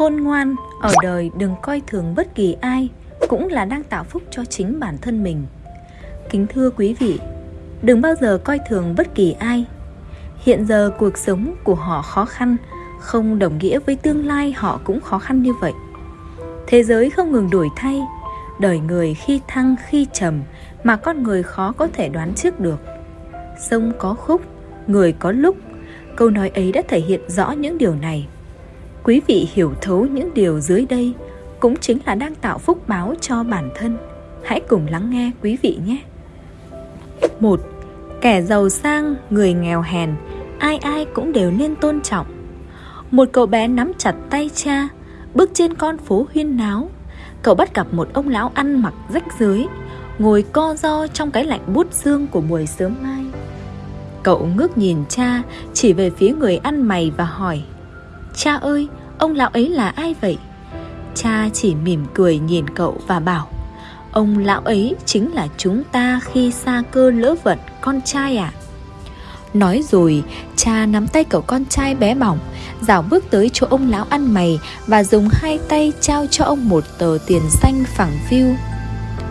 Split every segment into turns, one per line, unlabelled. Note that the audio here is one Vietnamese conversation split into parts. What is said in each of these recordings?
khôn ngoan, ở đời đừng coi thường bất kỳ ai, cũng là đang tạo phúc cho chính bản thân mình. Kính thưa quý vị, đừng bao giờ coi thường bất kỳ ai. Hiện giờ cuộc sống của họ khó khăn, không đồng nghĩa với tương lai họ cũng khó khăn như vậy. Thế giới không ngừng đổi thay, đời người khi thăng, khi trầm mà con người khó có thể đoán trước được. Sông có khúc, người có lúc, câu nói ấy đã thể hiện rõ những điều này quý vị hiểu thấu những điều dưới đây cũng chính là đang tạo phúc báo cho bản thân. Hãy cùng lắng nghe quý vị nhé. Một, kẻ giàu sang, người nghèo hèn, ai ai cũng đều nên tôn trọng. Một cậu bé nắm chặt tay cha, bước trên con phố huyên náo. Cậu bắt gặp một ông lão ăn mặc rách rưới, ngồi co ro trong cái lạnh bút xương của buổi sớm mai. Cậu ngước nhìn cha, chỉ về phía người ăn mày và hỏi, cha ơi ông lão ấy là ai vậy? Cha chỉ mỉm cười nhìn cậu và bảo, ông lão ấy chính là chúng ta khi xa cơ lỡ vận, con trai ạ. À. nói rồi, cha nắm tay cậu con trai bé bỏng, dạo bước tới chỗ ông lão ăn mày và dùng hai tay trao cho ông một tờ tiền xanh phẳng phiu.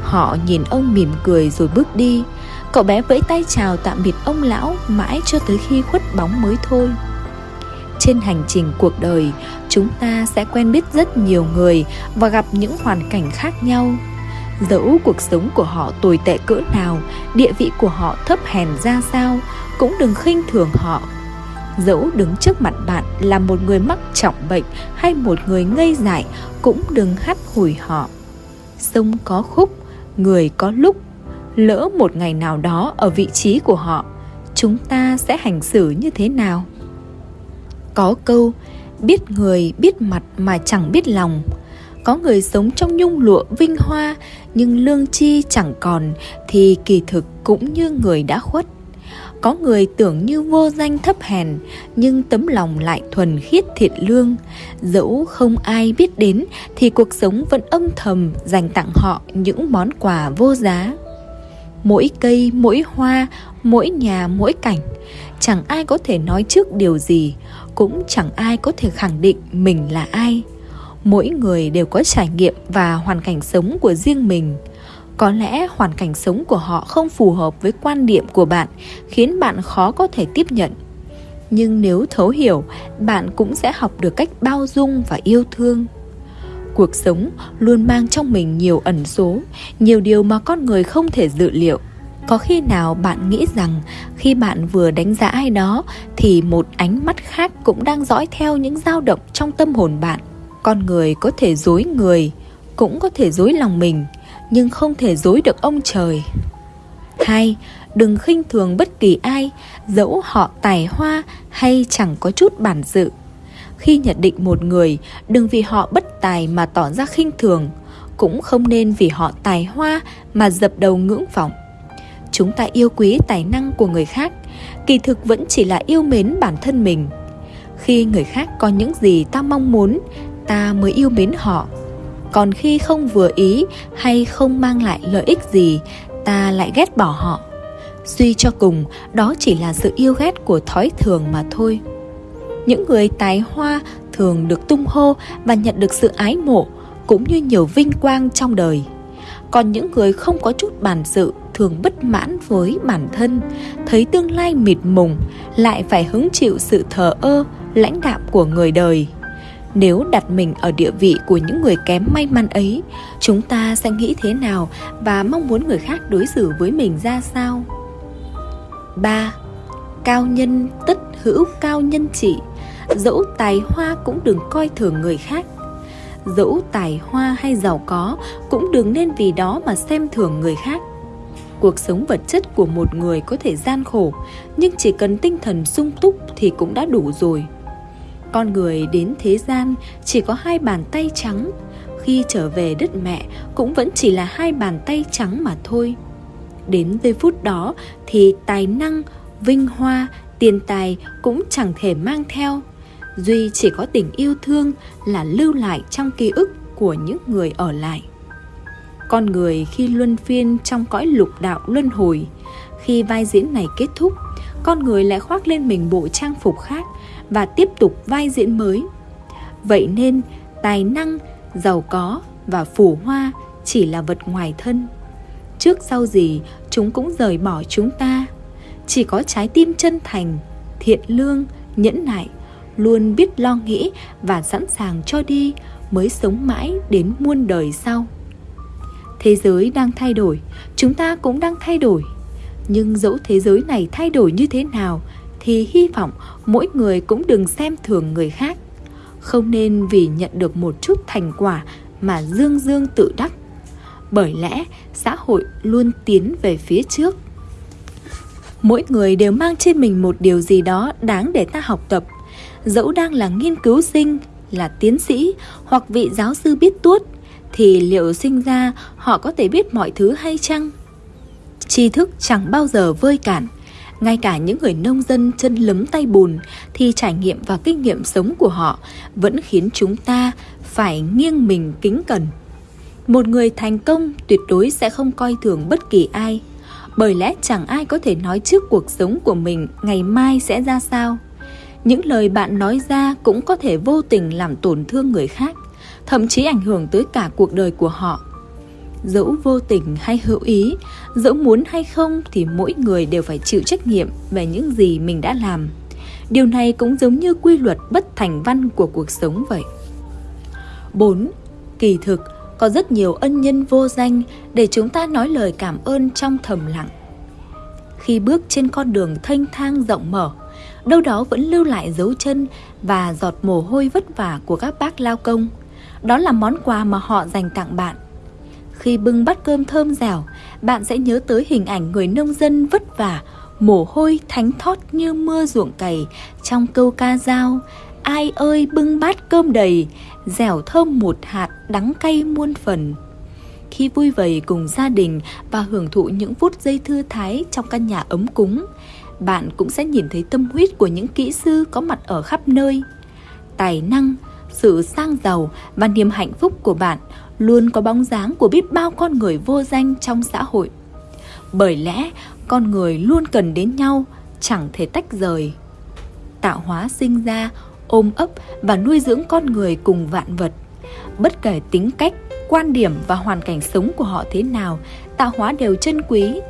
Họ nhìn ông mỉm cười rồi bước đi. Cậu bé vẫy tay chào tạm biệt ông lão mãi cho tới khi khuất bóng mới thôi trên hành trình cuộc đời, chúng ta sẽ quen biết rất nhiều người và gặp những hoàn cảnh khác nhau. Dẫu cuộc sống của họ tồi tệ cỡ nào, địa vị của họ thấp hèn ra sao, cũng đừng khinh thường họ. Dẫu đứng trước mặt bạn là một người mắc trọng bệnh hay một người ngây dại, cũng đừng hắt hủi họ. Sông có khúc, người có lúc. Lỡ một ngày nào đó ở vị trí của họ, chúng ta sẽ hành xử như thế nào? Có câu, biết người biết mặt mà chẳng biết lòng. Có người sống trong nhung lụa vinh hoa, nhưng lương chi chẳng còn, thì kỳ thực cũng như người đã khuất. Có người tưởng như vô danh thấp hèn, nhưng tấm lòng lại thuần khiết thiện lương. Dẫu không ai biết đến, thì cuộc sống vẫn âm thầm dành tặng họ những món quà vô giá. Mỗi cây, mỗi hoa mỗi nhà, mỗi cảnh. Chẳng ai có thể nói trước điều gì, cũng chẳng ai có thể khẳng định mình là ai. Mỗi người đều có trải nghiệm và hoàn cảnh sống của riêng mình. Có lẽ hoàn cảnh sống của họ không phù hợp với quan điểm của bạn, khiến bạn khó có thể tiếp nhận. Nhưng nếu thấu hiểu, bạn cũng sẽ học được cách bao dung và yêu thương. Cuộc sống luôn mang trong mình nhiều ẩn số, nhiều điều mà con người không thể dự liệu có khi nào bạn nghĩ rằng khi bạn vừa đánh giá ai đó, thì một ánh mắt khác cũng đang dõi theo những dao động trong tâm hồn bạn? Con người có thể dối người, cũng có thể dối lòng mình, nhưng không thể dối được ông trời. Hai, đừng khinh thường bất kỳ ai, dẫu họ tài hoa hay chẳng có chút bản dự khi nhận định một người, đừng vì họ bất tài mà tỏ ra khinh thường, cũng không nên vì họ tài hoa mà dập đầu ngưỡng vọng chúng ta yêu quý tài năng của người khác, kỳ thực vẫn chỉ là yêu mến bản thân mình. Khi người khác có những gì ta mong muốn, ta mới yêu mến họ. Còn khi không vừa ý hay không mang lại lợi ích gì, ta lại ghét bỏ họ. Suy cho cùng, đó chỉ là sự yêu ghét của thói thường mà thôi. Những người tài hoa thường được tung hô và nhận được sự ái mộ, cũng như nhiều vinh quang trong đời. Còn những người không có chút bản sự thường bất mãn với bản thân, thấy tương lai mịt mùng, lại phải hứng chịu sự thờ ơ, lãnh đạm của người đời. Nếu đặt mình ở địa vị của những người kém may mắn ấy, chúng ta sẽ nghĩ thế nào và mong muốn người khác đối xử với mình ra sao? 3. Cao nhân tất hữu cao nhân trị. Dẫu tài hoa cũng đừng coi thường người khác. Dẫu tài hoa hay giàu có Cũng đừng nên vì đó mà xem thường người khác. Cuộc sống vật chất của một người có thể gian khổ, Nhưng chỉ cần tinh thần sung túc thì cũng đã đủ rồi. Con người đến thế gian chỉ có hai bàn tay trắng. Khi trở về đất mẹ cũng vẫn chỉ là hai bàn tay trắng mà thôi. Đến giây phút đó thì tài năng, vinh hoa, tiền tài cũng chẳng thể mang theo. Duy chỉ có tình yêu thương là lưu lại trong ký ức của những người ở lại con người khi luân phiên trong cõi lục đạo luân hồi khi vai diễn này kết thúc con người lại khoác lên mình bộ trang phục khác và tiếp tục vai diễn mới vậy nên tài năng, giàu có và phủ hoa chỉ là vật ngoài thân. Trước sau gì chúng cũng rời bỏ chúng ta. Chỉ có trái tim chân thành, thiện lương, nhẫn nại, luôn biết lo nghĩ và sẵn sàng cho đi mới sống mãi đến muôn đời sau. Thế giới đang thay đổi, chúng ta cũng đang thay đổi. Nhưng dẫu thế giới này thay đổi như thế nào thì hy vọng mỗi người cũng đừng xem thường người khác. Không nên vì nhận được một chút thành quả mà dương dương tự đắc. Bởi lẽ xã hội luôn tiến về phía trước. Mỗi người đều mang trên mình một điều gì đó đáng để ta học tập. Dẫu đang là nghiên cứu sinh, là tiến sĩ hoặc vị giáo sư biết tuốt thì liệu sinh ra họ có thể biết mọi thứ hay chăng? Tri thức chẳng bao giờ vơi cản. Ngay cả những người nông dân chân lấm tay bùn thì trải nghiệm và kinh nghiệm sống của họ vẫn khiến chúng ta phải nghiêng mình kính cẩn. Một người thành công tuyệt đối sẽ không coi thường bất kỳ ai, bởi lẽ chẳng ai có thể nói trước cuộc sống của mình ngày mai sẽ ra sao. Những lời bạn nói ra cũng có thể vô tình làm tổn thương người khác thậm chí ảnh hưởng tới cả cuộc đời của họ. Dẫu vô tình hay hữu ý, dẫu muốn hay không thì mỗi người đều phải chịu trách nhiệm về những gì mình đã làm. Điều này cũng giống như quy luật bất thành văn của cuộc sống vậy. 4. Kỳ thực, có rất nhiều ân nhân vô danh để chúng ta nói lời cảm ơn trong thầm lặng. Khi bước trên con đường thanh thang rộng mở, đâu đó vẫn lưu lại dấu chân và giọt mồ hôi vất vả của các bác lao công – đó là món quà mà họ dành tặng bạn. Khi bưng bát cơm thơm dẻo, bạn sẽ nhớ tới hình ảnh người nông dân vất vả, mồ hôi thánh thót như mưa ruộng cày trong câu ca dao. Ai ơi bưng bát cơm đầy, dẻo thơm một hạt, đắng cay muôn phần. Khi vui vầy cùng gia đình và hưởng thụ những phút giây thư thái trong căn nhà ấm cúng, bạn cũng sẽ nhìn thấy tâm huyết của những kỹ sư có mặt ở khắp nơi. Tài năng, sự sang giàu và niềm hạnh phúc của bạn luôn có bóng dáng của biết bao con người vô danh trong xã hội. Bởi lẽ con người luôn cần đến nhau, chẳng thể tách rời. Tạo hóa sinh ra, ôm ấp và nuôi dưỡng con người cùng vạn vật. Bất kể tính cách, quan điểm và hoàn cảnh sống của họ thế nào, tạo hóa đều chân quý.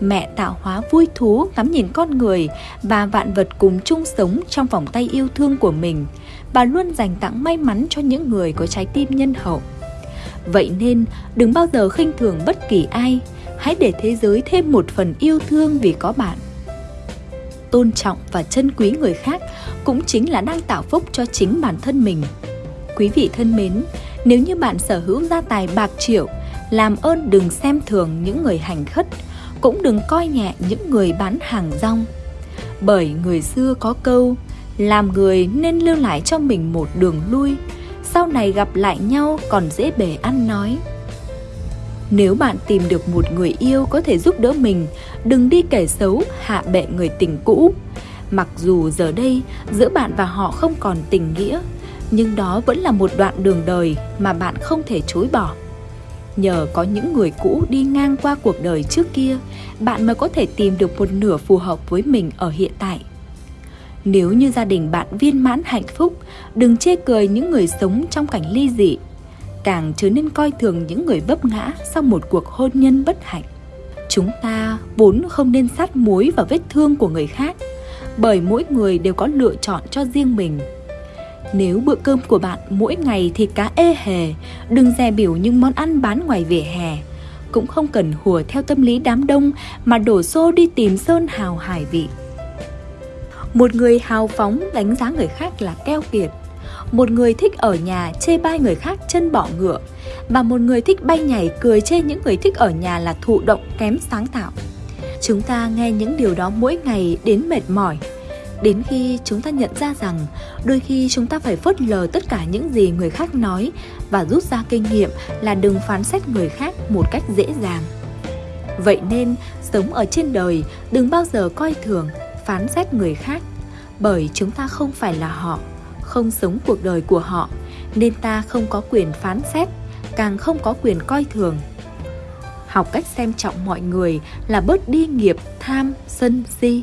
Mẹ tạo hóa vui thú ngắm nhìn con người và vạn vật cùng chung sống trong vòng tay yêu thương của mình – bà luôn dành tặng may mắn cho những người có trái tim nhân hậu. Vậy nên đừng bao giờ khinh thường bất kỳ ai, hãy để thế giới thêm một phần yêu thương vì có bạn. Tôn trọng và trân quý người khác cũng chính là đang tạo phúc cho chính bản thân mình. Quý vị thân mến, nếu như bạn sở hữu gia tài bạc triệu, làm ơn đừng xem thường những người hành khất, cũng đừng coi nhẹ những người bán hàng rong. Bởi người xưa có câu, làm người nên lưu lại cho mình một đường lui sau này gặp lại nhau còn dễ bề ăn nói. Nếu bạn tìm được một người yêu có thể giúp đỡ mình đừng đi kể xấu hạ bệ người tình cũ. Mặc dù giờ đây giữa bạn và họ không còn tình nghĩa nhưng đó vẫn là một đoạn đường đời mà bạn không thể chối bỏ nhờ có những người cũ đi ngang qua cuộc đời trước kia bạn mới có thể tìm được một nửa phù hợp với mình ở hiện tại nếu như gia đình bạn viên mãn hạnh phúc, đừng chê cười những người sống trong cảnh ly dị. Càng trở nên coi thường những người vấp ngã sau một cuộc hôn nhân bất hạnh. Chúng ta vốn không nên sát muối vào vết thương của người khác, bởi mỗi người đều có lựa chọn cho riêng mình. Nếu bữa cơm của bạn mỗi ngày thì cá ê hề, đừng dè biểu những món ăn bán ngoài vỉa hè. Cũng không cần hùa theo tâm lý đám đông mà đổ xô đi tìm sơn hào hải vị. Một người hào phóng đánh giá người khác là keo kiệt Một người thích ở nhà chê bai người khác chân bỏ ngựa Và một người thích bay nhảy cười chê những người thích ở nhà là thụ động kém sáng tạo Chúng ta nghe những điều đó mỗi ngày đến mệt mỏi Đến khi chúng ta nhận ra rằng đôi khi chúng ta phải phớt lờ tất cả những gì người khác nói và rút ra kinh nghiệm là đừng phán xét người khác một cách dễ dàng. Vậy nên, sống ở trên đời đừng bao giờ coi thường phán xét người khác bởi chúng ta không phải là họ không sống cuộc đời của họ nên ta không có quyền phán xét càng không có quyền coi thường học cách xem trọng mọi người là bớt đi nghiệp tham sân si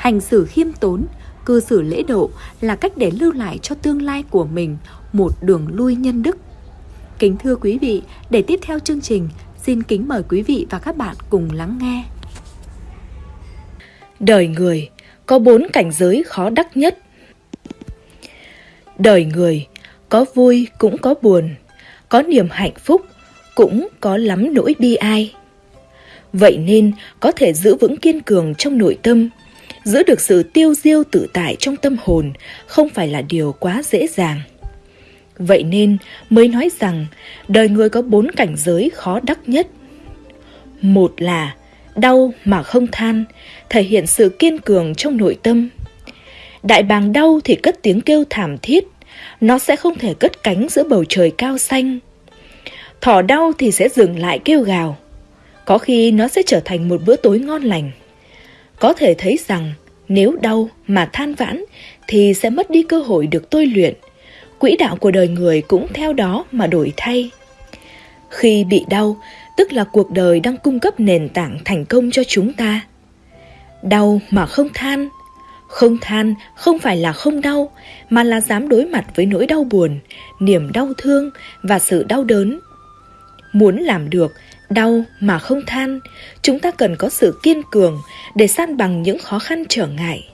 hành xử khiêm tốn cư xử lễ độ là cách để lưu lại cho tương lai của mình một đường lui nhân đức. Kính thưa quý vị, để tiếp theo chương trình, xin kính mời quý vị và các bạn cùng lắng nghe.
Đời người có bốn cảnh giới khó đắc nhất. Đời người có vui cũng có buồn, có niềm hạnh phúc cũng có lắm nỗi bi ai. Vậy nên có thể giữ vững kiên cường trong nội tâm, giữ được sự tiêu diêu tự tại trong tâm hồn không phải là điều quá dễ dàng. Vậy nên mới nói rằng đời người có bốn cảnh giới khó đắc nhất. Một là đau mà không than, thể hiện sự kiên cường trong nội tâm. Đại bàng đau thì cất tiếng kêu thảm thiết, nó sẽ không thể cất cánh giữa bầu trời cao xanh. Thỏ đau thì sẽ dừng lại kêu gào, có khi nó sẽ trở thành một bữa tối ngon lành. Có thể thấy rằng nếu đau mà than vãn thì sẽ mất đi cơ hội được tôi luyện. Quỹ đạo của đời người cũng theo đó mà đổi thay. Khi bị đau, tức là cuộc đời đang cung cấp nền tảng thành công cho chúng ta. Đau mà không than, không than không phải là không đau, mà là dám đối mặt với nỗi đau buồn, niềm đau thương và sự đau đớn. Muốn làm được đau mà không than, chúng ta cần có sự kiên cường để san bằng những khó khăn trở ngại.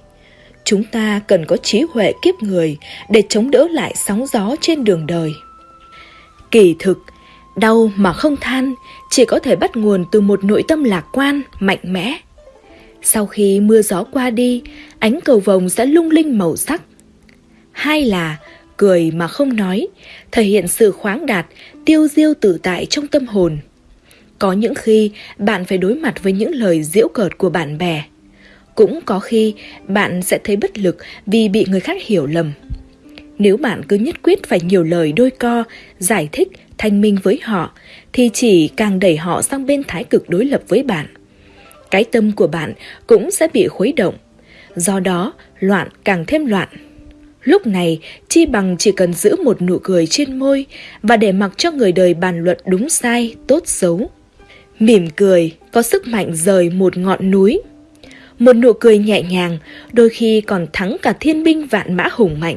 Chúng ta cần có trí huệ kiếp người để chống đỡ lại sóng gió trên đường đời. Kỳ thực, đau mà không than chỉ có thể bắt nguồn từ một nội tâm lạc quan, mạnh mẽ. Sau khi mưa gió qua đi, ánh cầu vồng sẽ lung linh màu sắc. Hai là cười mà không nói, thể hiện sự khoáng đạt, tiêu diêu tự tại trong tâm hồn. Có những khi bạn phải đối mặt với những lời giễu cợt của bạn bè. Cũng có khi bạn sẽ thấy bất lực vì bị người khác hiểu lầm. Nếu bạn cứ nhất quyết phải nhiều lời đôi co, giải thích, thanh minh với họ, thì chỉ càng đẩy họ sang bên thái cực đối lập với bạn. Cái tâm của bạn cũng sẽ bị khuấy động. Do đó, loạn càng thêm loạn. Lúc này, chi bằng chỉ cần giữ một nụ cười trên môi và để mặc cho người đời bàn luận đúng sai, tốt xấu. Mỉm cười có sức mạnh rời một ngọn núi. Một nụ cười nhẹ nhàng đôi khi còn thắng cả thiên binh vạn mã hùng mạnh.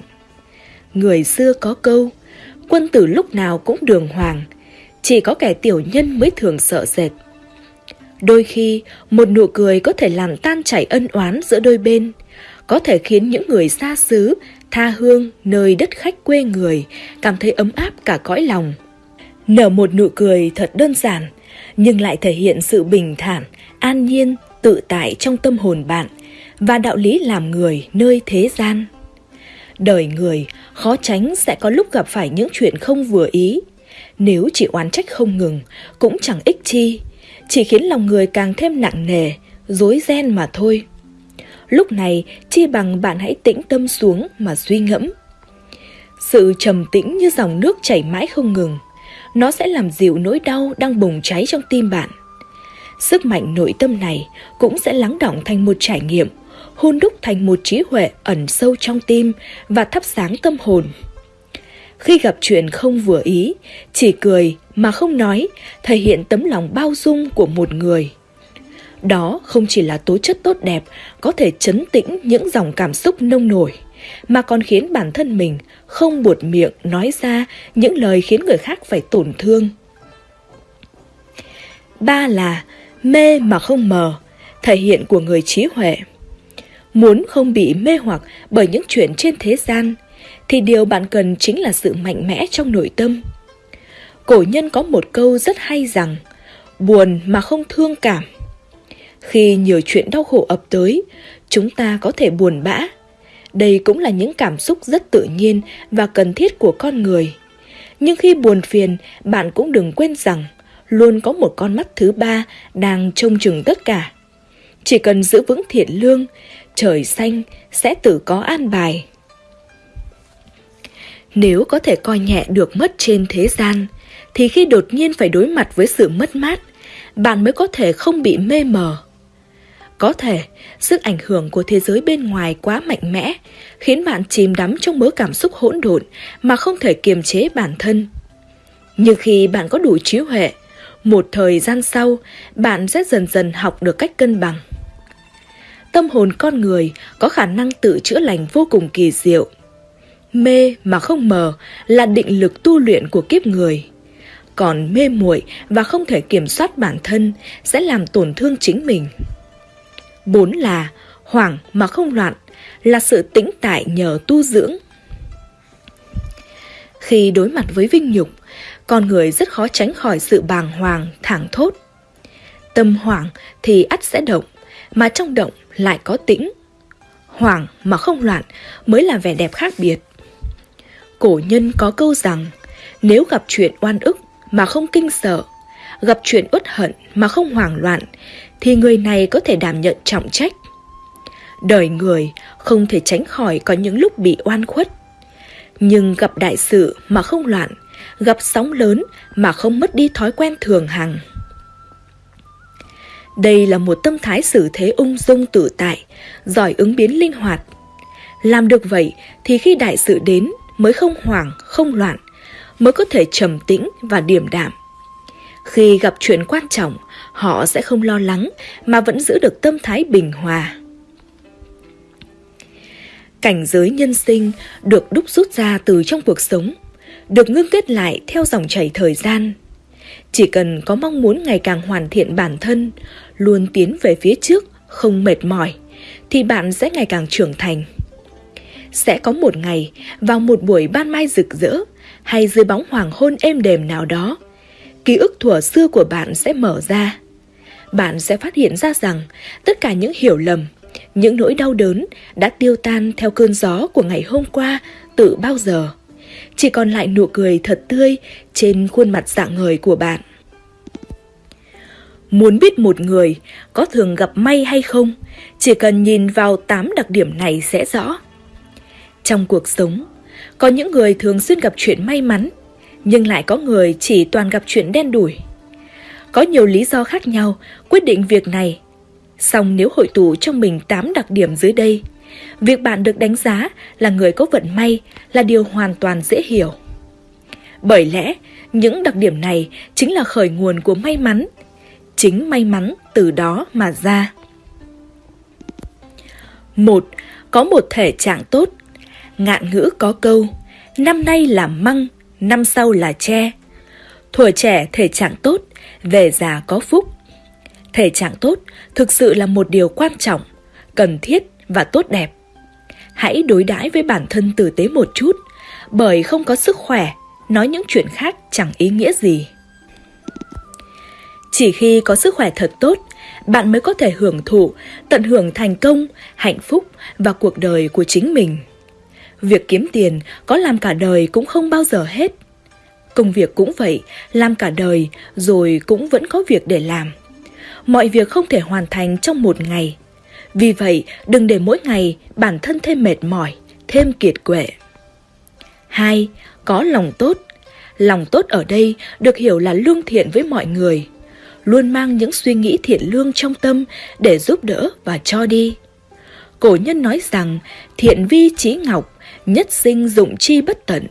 Người xưa có câu, quân tử lúc nào cũng đường hoàng, chỉ có kẻ tiểu nhân mới thường sợ sệt. Đôi khi, một nụ cười có thể làm tan chảy ân oán giữa đôi bên, có thể khiến những người xa xứ, tha hương, nơi đất khách quê người cảm thấy ấm áp cả cõi lòng. Nở một nụ cười thật đơn giản, nhưng lại thể hiện sự bình thản, an nhiên, tự tại trong tâm hồn bạn và đạo lý làm người nơi thế gian. Đời người khó tránh sẽ có lúc gặp phải những chuyện không vừa ý. Nếu chỉ oán trách không ngừng, cũng chẳng ích chi, chỉ khiến lòng người càng thêm nặng nề, dối ren mà thôi. Lúc này, chi bằng bạn hãy tĩnh tâm xuống mà suy ngẫm. Sự trầm tĩnh như dòng nước chảy mãi không ngừng, nó sẽ làm dịu nỗi đau đang bùng cháy trong tim bạn. Sức mạnh nội tâm này cũng sẽ lắng động thành một trải nghiệm, hôn đúc thành một trí huệ ẩn sâu trong tim và thắp sáng tâm hồn. Khi gặp chuyện không vừa ý, chỉ cười mà không nói, thể hiện tấm lòng bao dung của một người. Đó không chỉ là tố chất tốt đẹp, có thể chấn tĩnh những dòng cảm xúc nông nổi mà còn khiến bản thân mình không buột miệng nói ra những lời khiến người khác phải tổn thương. Ba là mê mà không mờ, thể hiện của người trí huệ. Muốn không bị mê hoặc bởi những chuyện trên thế gian, thì điều bạn cần chính là sự mạnh mẽ trong nội tâm. Cổ nhân có một câu rất hay rằng, buồn mà không thương cảm. Khi nhiều chuyện đau khổ ập tới, chúng ta có thể buồn bã, đây cũng là những cảm xúc rất tự nhiên và cần thiết của con người. Nhưng khi buồn phiền, bạn cũng đừng quên rằng luôn có một con mắt thứ ba đang trông chừng tất cả. Chỉ cần giữ vững thiện lương, trời xanh sẽ tự có an bài. Nếu có thể coi nhẹ được mất trên thế gian, thì khi đột nhiên phải đối mặt với sự mất mát, bạn mới có thể không bị mê mờ có thể, sức ảnh hưởng của thế giới bên ngoài quá mạnh mẽ, khiến bạn chìm đắm trong mớ cảm xúc hỗn độn mà không thể kiềm chế bản thân. Nhưng khi bạn có đủ trí huệ, một thời gian sau, bạn sẽ dần dần học được cách cân bằng. Tâm hồn con người có khả năng tự chữa lành vô cùng kỳ diệu. mê mà không mờ là định lực tu luyện của kiếp người. Còn mê muội và không thể kiểm soát bản thân sẽ làm tổn thương chính mình. Bốn là hoảng mà không loạn là sự tĩnh tại nhờ tu dưỡng. Khi đối mặt với vinh nhục, con người rất khó tránh khỏi sự bàng hoàng, thẳng thốt. Tâm hoảng thì ắt sẽ động, mà trong động lại có tĩnh. Hoảng mà không loạn mới là vẻ đẹp khác biệt. Cổ nhân có câu rằng, nếu gặp chuyện oan ức mà không kinh sợ, gặp chuyện uất hận mà không hoảng loạn, thì người này có thể đảm nhận trọng trách. Đời người không thể tránh khỏi có những lúc bị oan khuất. Nhưng gặp đại sự mà không loạn, gặp sóng lớn mà không mất đi thói quen thường hằng. Đây là một tâm thái xử thế ung dung tự tại, giỏi ứng biến linh hoạt. Làm được vậy thì khi đại sự đến mới không hoảng, không loạn, mới có thể trầm tĩnh và điềm đạm. Khi gặp chuyện quan trọng, họ sẽ không lo lắng mà vẫn giữ được tâm thái bình hòa. Cảnh giới nhân sinh được đúc rút ra từ trong cuộc sống, được ngưng kết lại theo dòng chảy thời gian. Chỉ cần có mong muốn ngày càng hoàn thiện bản thân, luôn tiến về phía trước, không mệt mỏi, thì bạn sẽ ngày càng trưởng thành. Sẽ có một ngày, vào một buổi ban mai rực rỡ, hay dưới bóng hoàng hôn êm đềm nào đó, ký ức thuở xưa của bạn sẽ mở ra. Bạn sẽ phát hiện ra rằng tất cả những hiểu lầm, những nỗi đau đớn đã tiêu tan theo cơn gió của ngày hôm qua từ bao giờ. Chỉ còn lại nụ cười thật tươi trên khuôn mặt dạng ngời của bạn. Muốn biết một người có thường gặp may hay không, chỉ cần nhìn vào 8 đặc điểm này sẽ rõ. Trong cuộc sống, có những người thường xuyên gặp chuyện may mắn, nhưng lại có người chỉ toàn gặp chuyện đen đủi. Có nhiều lý do khác nhau quyết định việc này. Song nếu hội tụ trong mình 8 đặc điểm dưới đây, việc bạn được đánh giá là người có vận may là điều hoàn toàn dễ hiểu. Bởi lẽ, những đặc điểm này chính là khởi nguồn của may mắn. Chính may mắn từ đó mà ra. một Có một thể trạng tốt. Ngạn ngữ có câu, năm nay là măng, năm sau là tre. Thuở trẻ thể trạng tốt, về già có phúc. Thể trạng tốt thực sự là một điều quan trọng, cần thiết và tốt đẹp. Hãy đối đãi với bản thân tử tế một chút, bởi không có sức khỏe, nói những chuyện khác chẳng ý nghĩa gì. Chỉ khi có sức khỏe thật tốt, bạn mới có thể hưởng thụ, tận hưởng thành công, hạnh phúc và cuộc đời của chính mình. Việc kiếm tiền có làm cả đời cũng không bao giờ hết. Công việc cũng vậy, làm cả đời rồi cũng vẫn có việc để làm. Mọi việc không thể hoàn thành trong một ngày. Vì vậy, đừng để mỗi ngày bản thân thêm mệt mỏi, thêm kiệt quệ. 2. Có lòng tốt. Lòng tốt ở đây được hiểu là lương thiện với mọi người, luôn mang những suy nghĩ thiện lương trong tâm để giúp đỡ và cho đi. Cổ nhân nói rằng thiện vi trí ngọc, nhất sinh dụng chi bất tận.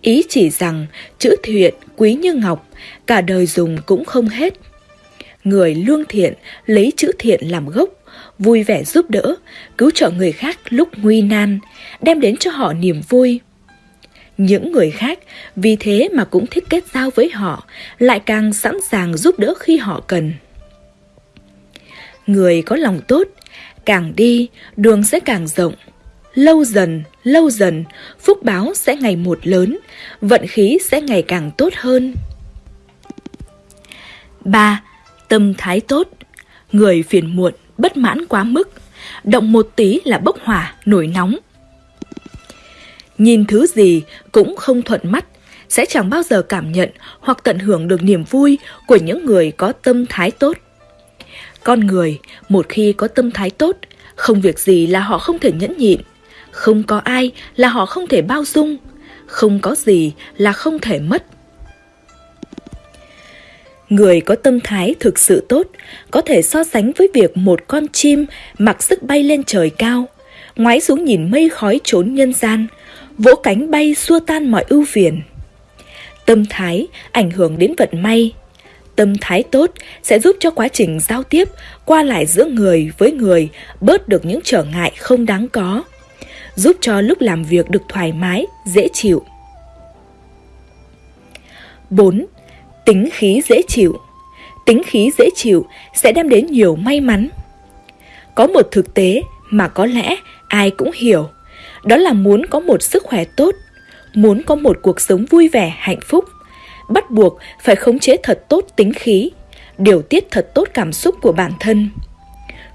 Ý chỉ rằng chữ thiện quý như ngọc, cả đời dùng cũng không hết. Người lương thiện lấy chữ thiện làm gốc, vui vẻ giúp đỡ, cứu trợ người khác lúc nguy nan, đem đến cho họ niềm vui. Những người khác vì thế mà cũng thích kết giao với họ, lại càng sẵn sàng giúp đỡ khi họ cần. Người có lòng tốt, càng đi, đường sẽ càng rộng, lâu dần, lâu dần, phúc báo sẽ ngày một lớn, vận khí sẽ ngày càng tốt hơn. 3. Tâm thái tốt Người phiền muộn, bất mãn quá mức, động một tí là bốc hỏa, nổi nóng. Nhìn thứ gì cũng không thuận mắt, sẽ chẳng bao giờ cảm nhận hoặc tận hưởng được niềm vui của những người có tâm thái tốt. Con người, một khi có tâm thái tốt, không việc gì là họ không thể nhẫn nhịn, không có ai là họ không thể bao dung, không có gì là không thể mất. Người có tâm thái thực sự tốt có thể so sánh với việc một con chim mặc sức bay lên trời cao, ngoái xuống nhìn mây khói trốn nhân gian, vỗ cánh bay xua tan mọi ưu phiền. Tâm thái ảnh hưởng đến vận may. Tâm thái tốt sẽ giúp cho quá trình giao tiếp qua lại giữa người với người bớt được những trở ngại không đáng có giúp cho lúc làm việc được thoải mái, dễ chịu. 4. Tính khí dễ chịu Tính khí dễ chịu sẽ đem đến nhiều may mắn. Có một thực tế mà có lẽ ai cũng hiểu, đó là muốn có một sức khỏe tốt, muốn có một cuộc sống vui vẻ, hạnh phúc, bắt buộc phải khống chế thật tốt tính khí, điều tiết thật tốt cảm xúc của bản thân.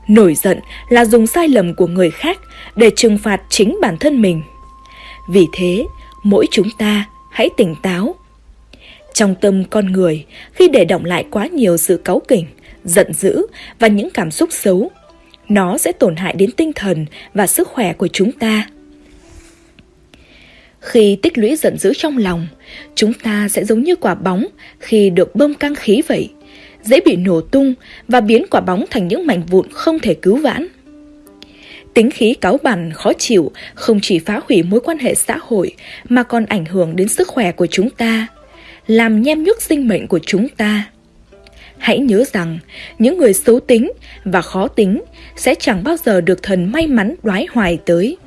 Nổi giận là dùng sai lầm của người khác để trừng phạt chính bản thân mình. Vì thế, mỗi chúng ta hãy tỉnh táo. Trong tâm con người, khi để động lại quá nhiều sự cáu kỉnh, giận dữ và những cảm xúc xấu, nó sẽ tổn hại đến tinh thần và sức khỏe của chúng ta. Khi tích lũy giận dữ trong lòng, chúng ta sẽ giống như quả bóng khi được bơm căng khí vậy, dễ bị nổ tung và biến quả bóng thành những mảnh vụn không thể cứu vãn. Tính khí cáu bẳn, khó chịu không chỉ phá hủy mối quan hệ xã hội mà còn ảnh hưởng đến sức khỏe của chúng ta, làm nhem nhuốc sinh mệnh của chúng ta. Hãy nhớ rằng, những người xấu tính và khó tính sẽ chẳng bao giờ được thần may mắn đoái hoài tới.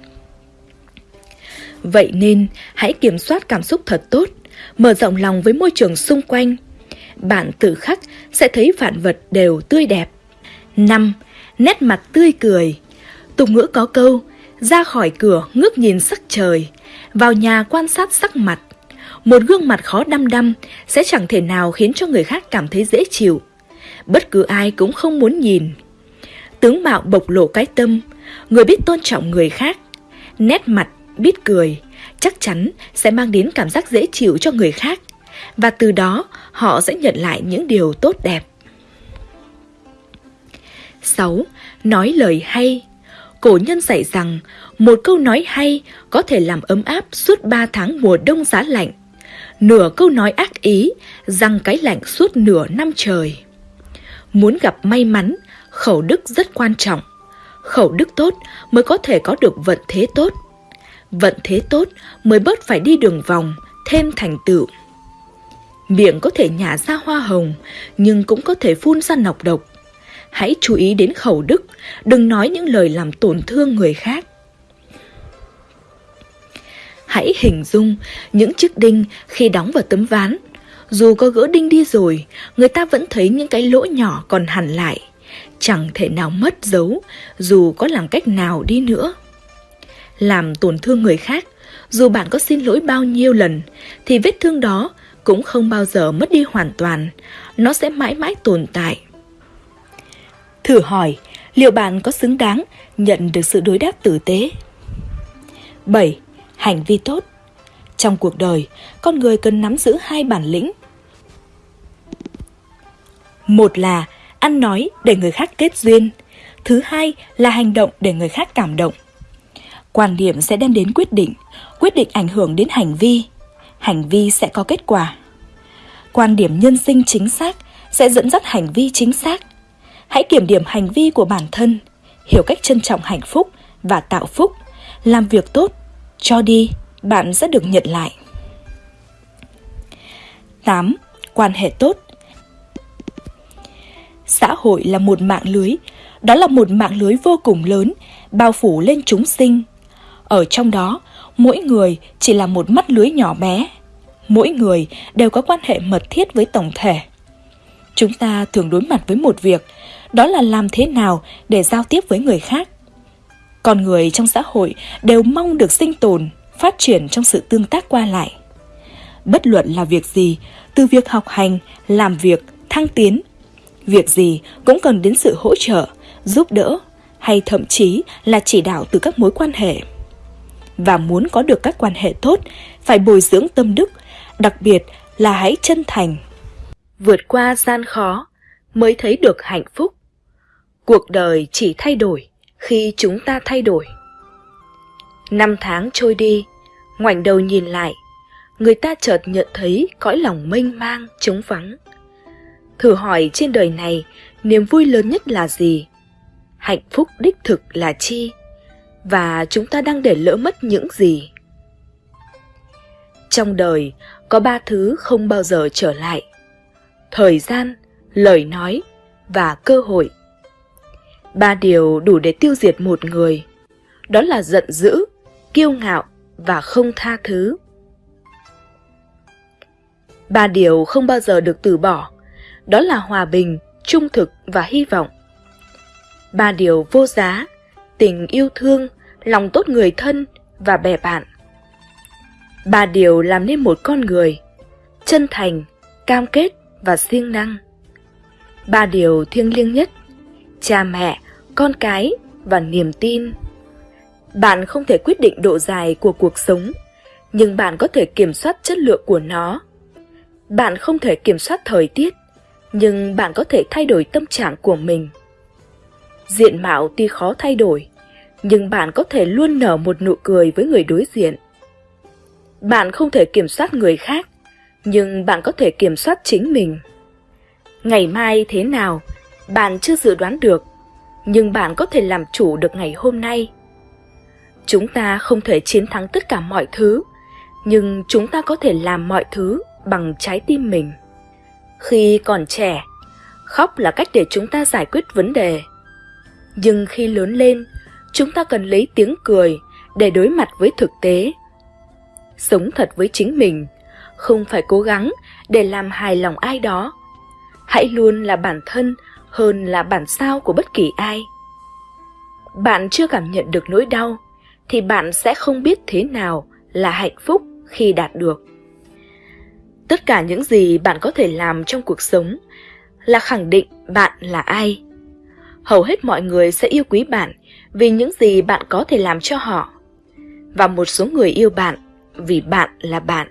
Vậy nên, hãy kiểm soát cảm xúc thật tốt, mở rộng lòng với môi trường xung quanh. Bạn tự khắc sẽ thấy vạn vật đều tươi đẹp. 5. Nét mặt tươi cười Tục ngữ có câu, ra khỏi cửa ngước nhìn sắc trời, vào nhà quan sát sắc mặt. Một gương mặt khó đăm đăm sẽ chẳng thể nào khiến cho người khác cảm thấy dễ chịu. Bất cứ ai cũng không muốn nhìn. Tướng mạo bộc lộ cái tâm, người biết tôn trọng người khác, nét mặt biết cười, chắc chắn sẽ mang đến cảm giác dễ chịu cho người khác và từ đó họ sẽ nhận lại những điều tốt đẹp. 6. Nói lời hay Cổ nhân dạy rằng một câu nói hay có thể làm ấm áp suốt 3 tháng mùa đông giá lạnh. Nửa câu nói ác ý, răng cái lạnh suốt nửa năm trời. Muốn gặp may mắn, khẩu đức rất quan trọng. Khẩu đức tốt mới có thể có được vận thế tốt vận thế tốt mới bớt phải đi đường vòng, thêm thành tựu. Miệng có thể nhả ra hoa hồng, nhưng cũng có thể phun ra nọc độc. Hãy chú ý đến khẩu đức, đừng nói những lời làm tổn thương người khác. Hãy hình dung những chiếc đinh khi đóng vào tấm ván. Dù có gỡ đinh đi rồi, người ta vẫn thấy những cái lỗ nhỏ còn hẳn lại. Chẳng thể nào mất dấu, dù có làm cách nào đi nữa làm tổn thương người khác, dù bạn có xin lỗi bao nhiêu lần, thì vết thương đó cũng không bao giờ mất đi hoàn toàn, nó sẽ mãi mãi tồn tại. Thử hỏi, liệu bạn có xứng đáng nhận được sự đối đáp tử tế? 7. Hành vi tốt Trong cuộc đời, con người cần nắm giữ hai bản lĩnh. Một là ăn nói để người khác kết duyên, thứ hai là hành động để người khác cảm động. Quan điểm sẽ đem đến quyết định, quyết định ảnh hưởng đến hành vi, hành vi sẽ có kết quả. Quan điểm nhân sinh chính xác sẽ dẫn dắt hành vi chính xác. Hãy kiểm điểm hành vi của bản thân, hiểu cách trân trọng hạnh phúc và tạo phúc, làm việc tốt, cho đi, bạn sẽ được nhận lại. 8. Quan hệ tốt Xã hội là một mạng lưới, đó là một mạng lưới vô cùng lớn, bao phủ lên chúng sinh, ở trong đó, mỗi người chỉ là một mắt lưới nhỏ bé. Mỗi người đều có quan hệ mật thiết với tổng thể. Chúng ta thường đối mặt với một việc, đó là làm thế nào để giao tiếp với người khác. Con người trong xã hội đều mong được sinh tồn, phát triển trong sự tương tác qua lại. Bất luận là việc gì, từ việc học hành, làm việc, thăng tiến, việc gì cũng cần đến sự hỗ trợ, giúp đỡ hay thậm chí là chỉ đạo từ các mối quan hệ và muốn có được các quan hệ tốt, phải bồi dưỡng tâm đức, đặc biệt là hãy chân thành. Vượt qua gian khó mới thấy được hạnh phúc. Cuộc đời chỉ thay đổi khi chúng ta thay đổi. Năm tháng trôi đi, ngoảnh đầu nhìn lại, người ta chợt nhận thấy cõi lòng mênh mang, trống vắng. Thử hỏi trên đời này, niềm vui lớn nhất là gì? Hạnh phúc đích thực là chi? Và chúng ta đang để lỡ mất những gì? Trong đời có ba thứ không bao giờ trở lại. Thời gian lời nói và cơ hội. Ba điều đủ để tiêu diệt một người. Đó là giận dữ kiêu ngạo và không tha thứ. Ba điều không bao giờ được từ bỏ, đó là hòa bình, trung thực và hy vọng. Ba điều vô giá, tình yêu thương, lòng tốt người thân và bè bạn. Ba điều làm nên một con người, chân thành, cam kết và siêng năng. Ba điều thiêng liêng nhất, cha mẹ, con cái và niềm tin. Bạn không thể quyết định độ dài của cuộc sống, nhưng bạn có thể kiểm soát chất lượng của nó. Bạn không thể kiểm soát thời tiết, nhưng bạn có thể thay đổi tâm trạng của mình. Diện mạo tuy khó thay đổi, nhưng bạn có thể luôn nở một nụ cười với người đối diện. Bạn không thể kiểm soát người khác, nhưng bạn có thể kiểm soát chính mình. Ngày mai thế nào, bạn chưa dự đoán được, nhưng bạn có thể làm chủ được ngày hôm nay. Chúng ta không thể chiến thắng tất cả mọi thứ, nhưng chúng ta có thể làm mọi thứ bằng trái tim mình. Khi còn trẻ, khóc là cách để chúng ta giải quyết vấn đề. Nhưng khi lớn lên, chúng ta cần lấy tiếng cười để đối mặt với thực tế. Sống thật với chính mình, không phải cố gắng để làm hài lòng ai đó. Hãy luôn là bản thân hơn là bản sao của bất kỳ ai. Bạn chưa cảm nhận được nỗi đau thì bạn sẽ không biết thế nào là hạnh phúc khi đạt được. Tất cả những gì bạn có thể làm trong cuộc sống là khẳng định bạn là ai. Hầu hết mọi người sẽ yêu quý bạn vì những gì bạn có thể làm cho họ. Và một số người yêu bạn vì bạn là bạn.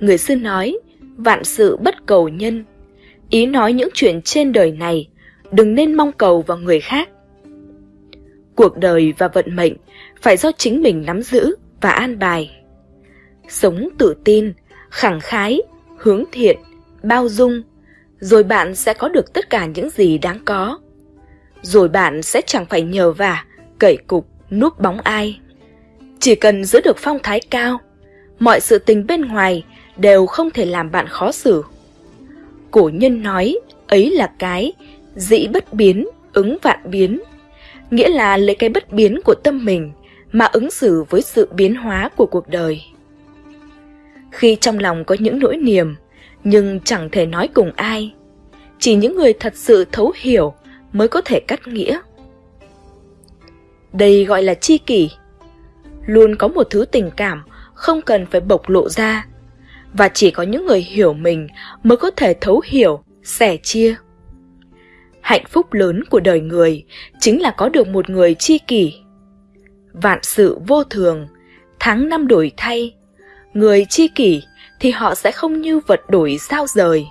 Người xưa nói, vạn sự bất cầu nhân. Ý nói những chuyện trên đời này, đừng nên mong cầu vào người khác. Cuộc đời và vận mệnh phải do chính mình nắm giữ và an bài. Sống tự tin, khẳng khái, hướng thiện, bao dung, rồi bạn sẽ có được tất cả những gì đáng có. Rồi bạn sẽ chẳng phải nhờ vả, cậy cục, núp bóng ai. Chỉ cần giữ được phong thái cao, mọi sự tình bên ngoài đều không thể làm bạn khó xử. Cổ nhân nói, ấy là cái, dĩ bất biến, ứng vạn biến. Nghĩa là lấy cái bất biến của tâm mình mà ứng xử với sự biến hóa của cuộc đời. Khi trong lòng có những nỗi niềm, nhưng chẳng thể nói cùng ai, chỉ những người thật sự thấu hiểu mới có thể cắt nghĩa. Đây gọi là chi kỷ. Luôn có một thứ tình cảm không cần phải bộc lộ ra, và chỉ có những người hiểu mình mới có thể thấu hiểu, sẻ chia. Hạnh phúc lớn của đời người chính là có được một người chi kỷ. Vạn sự vô thường, tháng năm đổi thay, người chi kỷ thì họ sẽ không như vật đổi sao rời.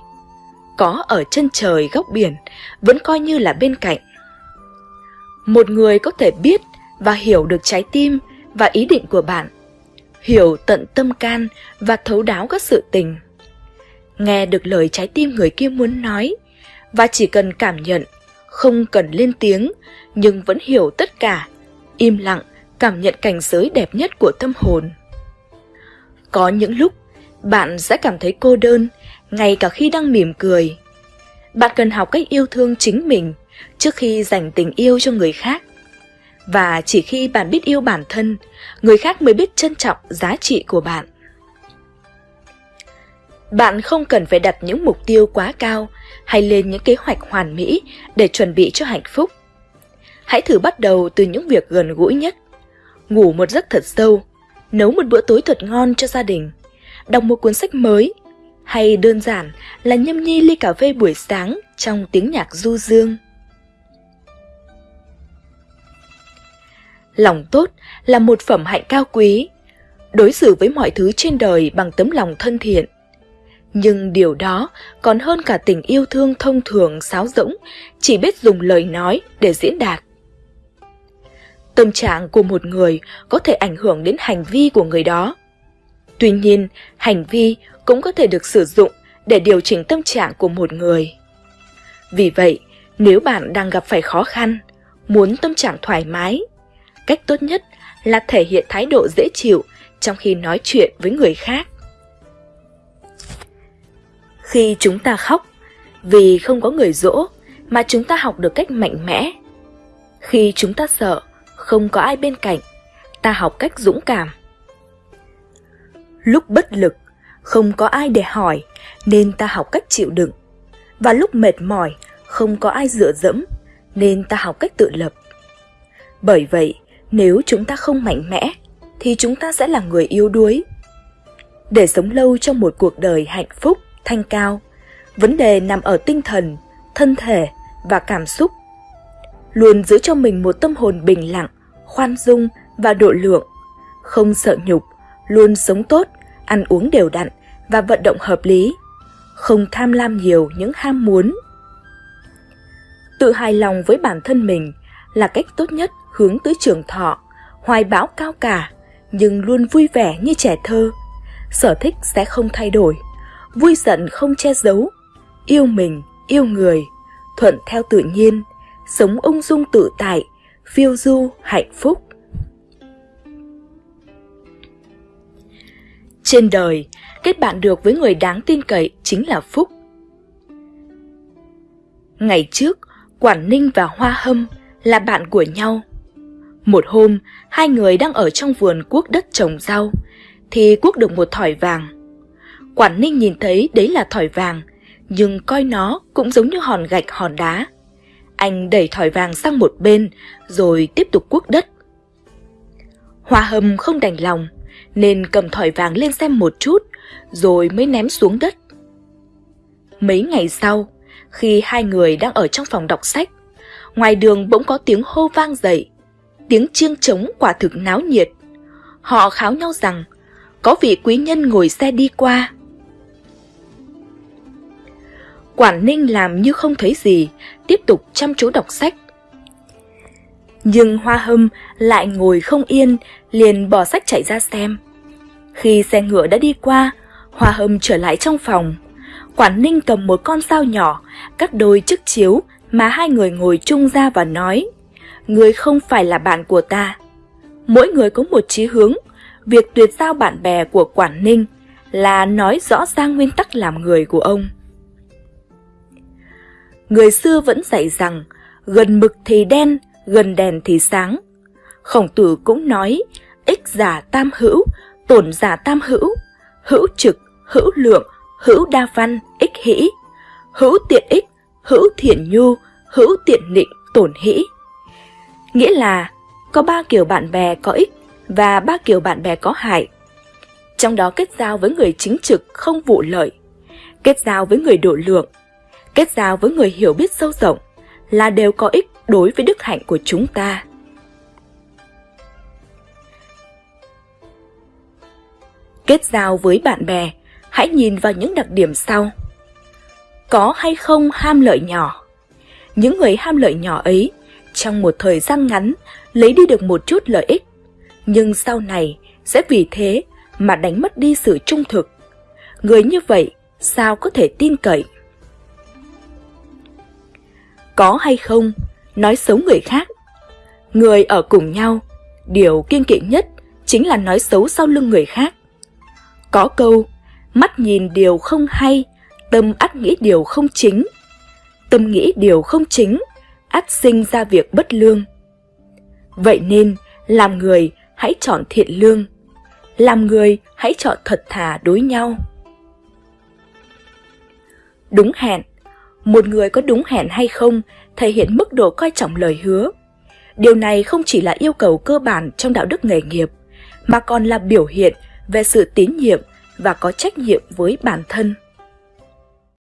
Có ở chân trời góc biển vẫn coi như là bên cạnh. Một người có thể biết và hiểu được trái tim và ý định của bạn, hiểu tận tâm can và thấu đáo các sự tình. Nghe được lời trái tim người kia muốn nói và chỉ cần cảm nhận, không cần lên tiếng nhưng vẫn hiểu tất cả, im lặng cảm nhận cảnh giới đẹp nhất của tâm hồn. Có những lúc bạn sẽ cảm thấy cô đơn, ngay cả khi đang mỉm cười. Bạn cần học cách yêu thương chính mình trước khi dành tình yêu cho người khác. Và chỉ khi bạn biết yêu bản thân, người khác mới biết trân trọng giá trị của bạn. Bạn không cần phải đặt những mục tiêu quá cao hay lên những kế hoạch hoàn mỹ để chuẩn bị cho hạnh phúc. Hãy thử bắt đầu từ những việc gần gũi nhất. Ngủ một giấc thật sâu, nấu một bữa tối thật ngon cho gia đình, đọc một cuốn sách mới, hay đơn giản là nhâm nhi ly cà phê buổi sáng trong tiếng nhạc du dương. Lòng tốt là một phẩm hạnh cao quý, đối xử với mọi thứ trên đời bằng tấm lòng thân thiện. Nhưng điều đó còn hơn cả tình yêu thương thông thường sáo rỗng, chỉ biết dùng lời nói để diễn đạt. Tâm trạng của một người có thể ảnh hưởng đến hành vi của người đó. Tuy nhiên, hành vi cũng có thể được sử dụng để điều chỉnh tâm trạng của một người. Vì vậy, nếu bạn đang gặp phải khó khăn, muốn tâm trạng thoải mái, cách tốt nhất là thể hiện thái độ dễ chịu trong khi nói chuyện với người khác. Khi chúng ta khóc, vì không có người dỗ mà chúng ta học được cách mạnh mẽ. Khi chúng ta sợ, không có ai bên cạnh ta học cách dũng cảm. Lúc bất lực, không có ai để hỏi nên ta học cách chịu đựng. Và lúc mệt mỏi, không có ai dựa dẫm nên ta học cách tự lập. Bởi vậy, nếu chúng ta không mạnh mẽ thì chúng ta sẽ là người yếu đuối. Để sống lâu trong một cuộc đời hạnh phúc, thanh cao, vấn đề nằm ở tinh thần, thân thể và cảm xúc. Luôn giữ cho mình một tâm hồn bình lặng, khoan dung và độ lượng, không sợ nhục, luôn sống tốt, ăn uống đều đặn và vận động hợp lý, không tham lam nhiều những ham muốn. Tự hài lòng với bản thân mình là cách tốt nhất hướng tới trường thọ, hoài bão cao cả, nhưng luôn vui vẻ như trẻ thơ. Sở thích sẽ không thay đổi, vui giận không che giấu, yêu mình, yêu người, thuận theo tự nhiên, sống ung dung tự tại, phiêu du, hạnh phúc. Trên đời, kết bạn được với người đáng tin cậy chính là phúc. Ngày trước, Quản Ninh và Hoa Hâm là bạn của nhau. Một hôm, hai người đang ở trong vườn cuốc đất trồng rau, thì cuốc được một thỏi vàng. Quản Ninh nhìn thấy đấy là thỏi vàng, nhưng coi nó cũng giống như hòn gạch hòn đá. Anh đẩy thỏi vàng sang một bên, rồi tiếp tục cuốc đất. Hoa hâm không đành lòng, nên cầm thỏi vàng lên xem một chút, rồi mới ném xuống đất. Mấy ngày sau, khi hai người đang ở trong phòng đọc sách, ngoài đường bỗng có tiếng hô vang dậy. Tiếng chiêng trống quả thực náo nhiệt. Họ kháo nhau rằng có vị quý nhân ngồi xe đi qua. Quản Ninh làm như không thấy gì, tiếp tục chăm chú đọc sách. Nhưng Hoa Hâm lại ngồi không yên, liền bỏ sách chạy ra xem. Khi xe ngựa đã đi qua, Hoa Hâm trở lại trong phòng. Quản Ninh cầm một con dao nhỏ, cắt đôi chiếc chiếu mà hai người ngồi chung ra và nói Người không phải là bạn của ta. Mỗi người có một chí hướng, việc tuyệt giao bạn bè của Quản Ninh là nói rõ ra nguyên tắc làm người của ông. Người xưa vẫn dạy rằng gần mực thì đen, gần đèn thì sáng. Khổng tử cũng nói ích giả tam hữu, tổn giả tam hữu, hữu trực, hữu lượng, hữu đa văn, ích hỷ, hữu tiện ích, hữu thiện nhu, hữu tiện định tổn hỷ. Nghĩa là có ba kiểu bạn bè có ích và ba kiểu bạn bè có hại. Trong đó kết giao với người chính trực không vụ lợi, kết giao với người độ lượng, kết giao với người hiểu biết sâu rộng là đều có ích đối với đức hạnh của chúng ta. Kết giao với bạn bè, hãy nhìn vào những đặc điểm sau. Có hay không ham lợi nhỏ? Những người ham lợi nhỏ ấy, trong một thời gian ngắn, lấy đi được một chút lợi ích, nhưng sau này sẽ vì thế mà đánh mất đi sự trung thực. Người như vậy sao có thể tin cậy? Có hay không, nói xấu người khác. Người ở cùng nhau, điều kiên kỵ nhất chính là nói xấu sau lưng người khác. Có câu, mắt nhìn điều không hay, tâm ắt nghĩ điều không chính. Tâm nghĩ điều không chính, ắt sinh ra việc bất lương. Vậy nên, làm người hãy chọn thiện lương. Làm người hãy chọn thật thà đối nhau. Đúng hẹn Một người có đúng hẹn hay không thể hiện mức độ coi trọng lời hứa. Điều này không chỉ là yêu cầu cơ bản trong đạo đức nghề nghiệp, mà còn là biểu hiện về sự tín nhiệm và có trách nhiệm với bản thân.